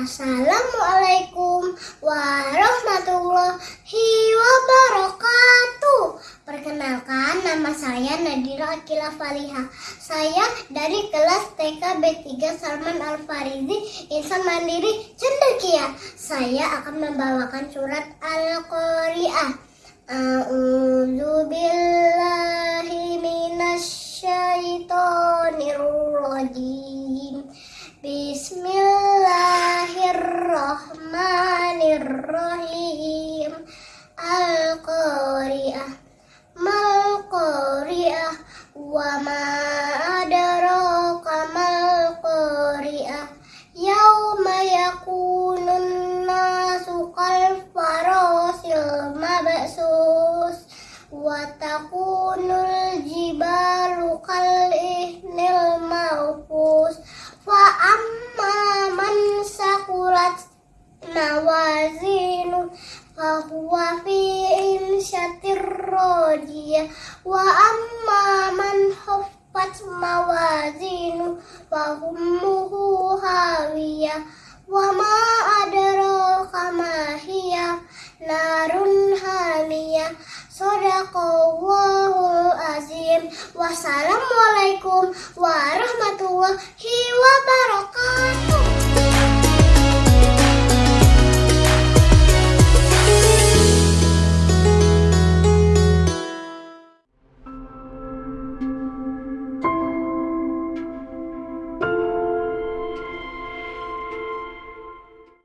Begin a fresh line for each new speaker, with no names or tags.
Assalamualaikum warahmatullahi wabarakatuh. Perkenalkan nama saya Nadira Akila Faliha. Saya dari kelas TK B3 Salman Al Farizi Insan Mandiri Cendekia. Saya akan membawakan surat Al-Qari'ah. A'udzu billahi Bismillahirrahmanirrahim. Al-Qari'ah. Mal Qari'ah wa ma adraka mal Qari'ah. Yauma yakunun nasu kal farasil mabsus wa takunul fahuwa fi insyatir rodiyah wa amma man huffat mawazinu wa ummuhu hawiyah. Wa ma adraka ma hiya narun hamiyah. Sadaqallahul azim. Wassalamualaikum warahmatullahi wabarakatuh.